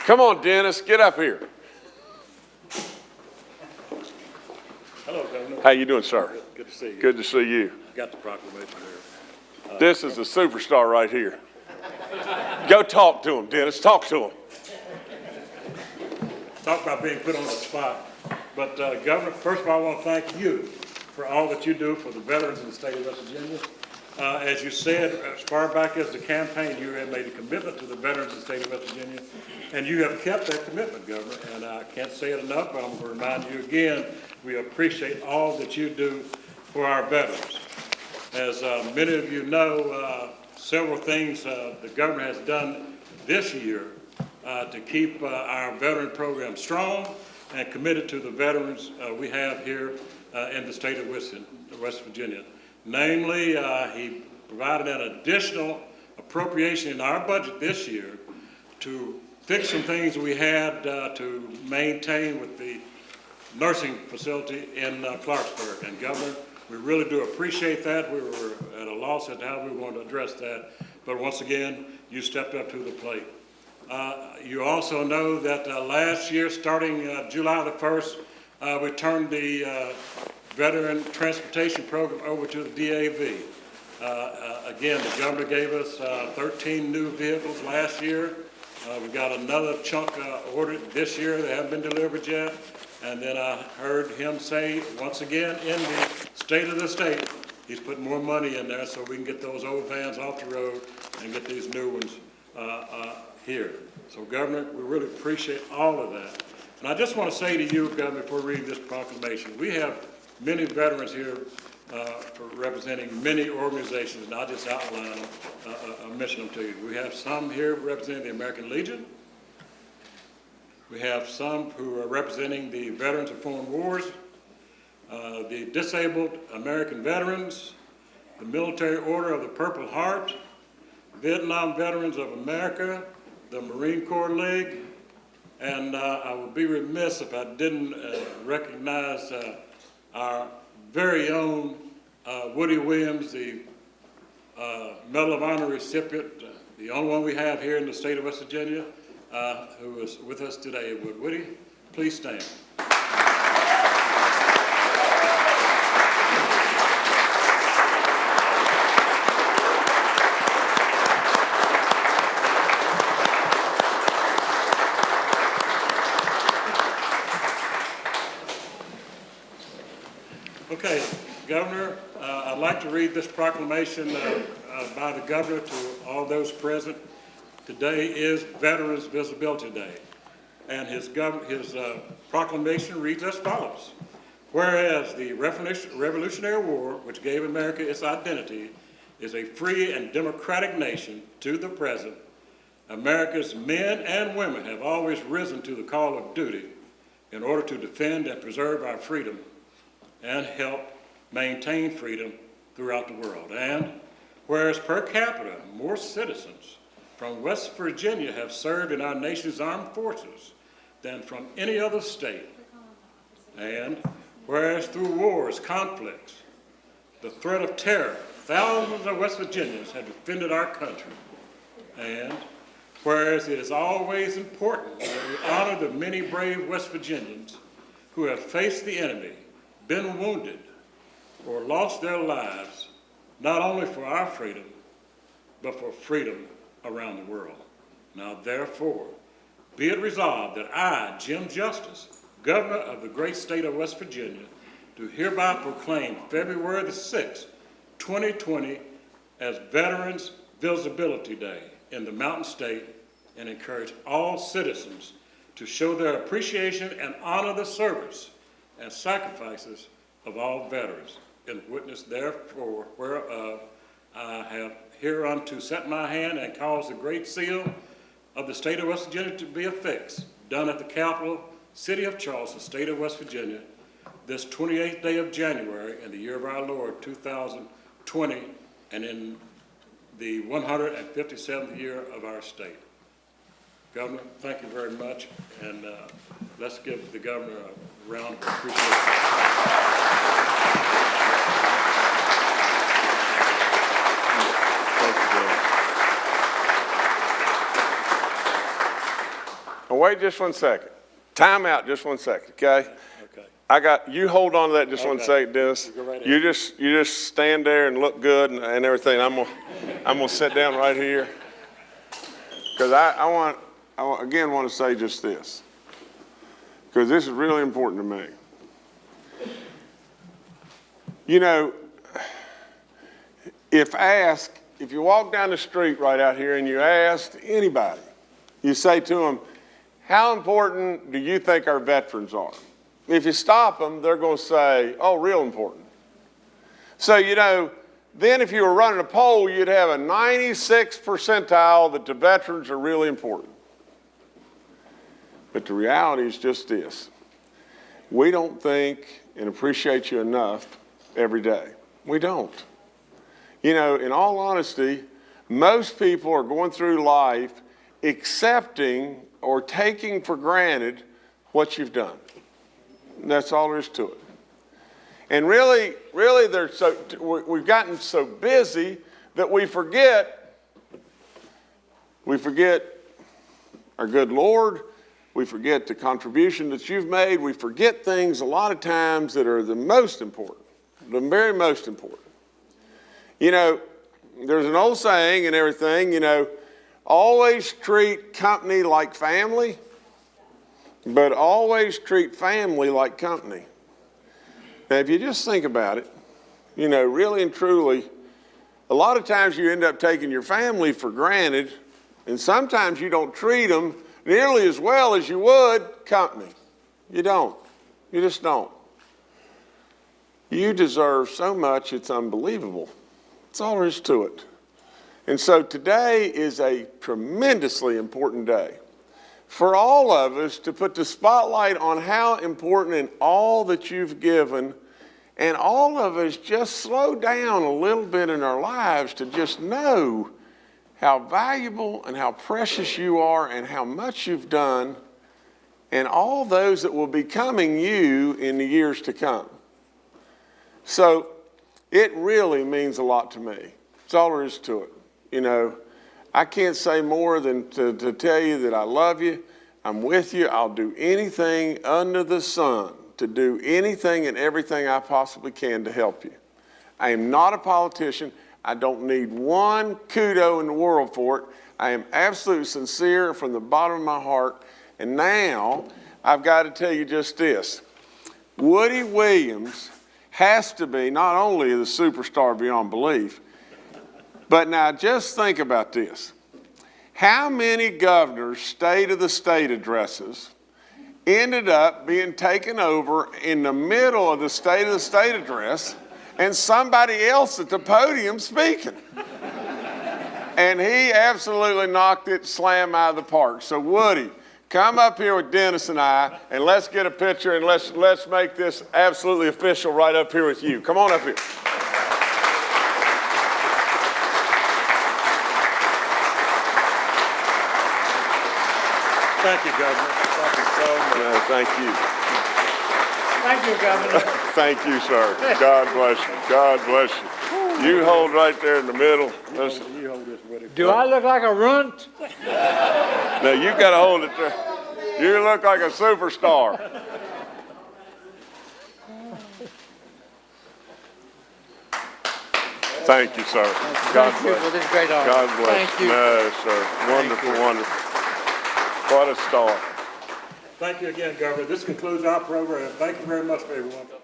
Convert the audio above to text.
Come on, Dennis, get up here. Hello, Governor. How you doing, sir? Good to see you. Good to see you. Got the proclamation here. This is a superstar right here. Go talk to him, Dennis, talk to him. Talk about being put on the spot. But uh, Governor, first of all, I want to thank you for all that you do for the veterans in the state of West Virginia. Uh, As you said, as far back as the campaign, you have made a commitment to the veterans of the state of West Virginia, and you have kept that commitment, Governor. And I can't say it enough, but I'm going to remind you again, we appreciate all that you do for our veterans. As uh, many of you know, uh, several things uh, the governor has done this year uh, to keep uh, our veteran program strong and committed to the veterans we have here in the state of West Virginia. Namely, uh, he provided an additional appropriation in our budget this year to fix some things we had uh, to maintain with the nursing facility in uh, Clarksburg. And Governor, we really do appreciate that. We were at a loss at how we going to address that. But once again, you stepped up to the plate. Uh, You also know that uh, last year, starting uh, July the 1st, uh, we turned the Veteran Transportation Program over to the DAV. Uh, uh, Again, the governor gave us uh, 13 new vehicles last year. Uh, We got another chunk uh, ordered this year that haven't been delivered yet. And then I heard him say, once again, in the state of the state, he's putting more money in there so we can get those old vans off the road and get these new ones uh, here. So Governor, we really appreciate all of that. And I just want to say to you, Governor, before reading this proclamation, we have many veterans here uh, representing many organizations, and I'll just outline them, uh, uh, mention them to you. We have some here representing the American Legion. We have some who are representing the Veterans of Foreign Wars, uh, the Disabled American Veterans, the Military Order of the Purple Heart, Vietnam Veterans of America, the Marine Corps League, and uh, I would be remiss if I didn't uh, recognize our very own uh, Woody Williams, the uh, Medal of Honor recipient, uh, the only one we have here in the state of West Virginia, uh, who is with us today. Would Woody, please stand. Okay, Governor, uh, I'd like to read this proclamation uh, uh, by the governor to all those present. Today is Veterans Visibility Day, and his, his uh, proclamation reads as follows. Whereas the Revolutionary War, which gave America its identity, is a free and democratic nation to the present, America's men and women have always risen to the call of duty in order to defend and preserve our freedom and help maintain freedom throughout the world. And whereas per capita, more citizens from West Virginia have served in our nation's armed forces than from any other state. And whereas through wars, conflicts, the threat of terror, thousands of West Virginians have defended our country. And whereas it is always important that we honor the many brave West Virginians who have faced the enemy, been wounded, or lost their lives, not only for our freedom, but for freedom around the world. Now therefore, be it resolved that I, Jim Justice, Governor of the great state of West Virginia, do hereby proclaim February the 6th, 2020 as Veterans Visibility Day in the Mountain State and encourage all citizens to show their appreciation and honor the service and sacrifices of all veterans. In witness therefore whereof I have hereunto set my hand and caused the great seal of the state of West Virginia to be affixed, done at the capital city of Charleston, state of West Virginia, this 28th day of January in the year of our Lord, 2020, and in the 157th year of our state. Governor, thank you very much, and uh, let's give the governor a round of appreciation. Thank you, Dennis. I wait just one second. Time out just one second, okay? Okay. I got, you hold on to that just one Okay. second, Dennis. Right. You just, you just stand there and look good and, and everything. I'm gonna, I'm gonna sit down right here. Cause I, I want, I again want to say just this. Cause this is really important to me. You know, if asked, if you walk down the street right out here and you ask anybody, you say to them, how important do you think our veterans are? If you stop them, they're going to say, oh, real important. So, you know, then if you were running a poll, you'd have a 96 percentile that the veterans are really important. But the reality is just this. We don't think and appreciate you enough every day. We don't. You know, in all honesty, most people are going through life accepting or taking for granted what you've done. That's all there is to it. And really, really, they're so, we- we've gotten so busy that we forget, we forget our good Lord, we forget the contribution that you've made, we forget things a lot of times that are the most important, the very most important. You know, there's an old saying and everything, you know, always treat company like family, but always treat family like company. Now, if you just think about it, you know, really and truly, a lot of times you end up taking your family for granted, and sometimes you don't treat them nearly as well as you would company. You don't. You just don't. You deserve so much, it's unbelievable. That's all there is to it. And so today is a tremendously important day for all of us to put the spotlight on how important in all that you've given, and all of us just slow down a little bit in our lives to just know how valuable and how precious you are and how much you've done, and all those that will be coming you in the years to come. So it really means a lot to me. That's all there is to it. You know, I can't say more than to, to tell you that I love you. I'm with you. I'll do anything under the sun to do anything and everything I possibly can to help you. I am not a politician. I don't need one kudo in the world for it. I am absolutely sincere from the bottom of my heart. And now I've got to tell you just this. Woody Williams has to be not only the superstar beyond belief, but now just think about this. How many governors' State of the State addresses ended up being taken over in the middle of the State of the State address and somebody else at the podium speaking? And he absolutely knocked it slam out of the park. So Woody, come up here with Dennis and I, and let's get a picture and let's let's make this absolutely official right up here with you. Come on up here. Thank you, Governor. Thank you so much. No, thank you. Thank you, Governor. Thank you, sir. God bless you. God bless you. You hold right there in the middle. Listen, You hold this, Woody. Do I look like a runt? now you got to hold it there. You look like a superstar. Thank you, sir. God Thank you for this great honor. God bless Thank you. you. No, sir. Wonderful, wonderful. What a star. Thank you again, Governor. This concludes our program. Thank you very much everyone.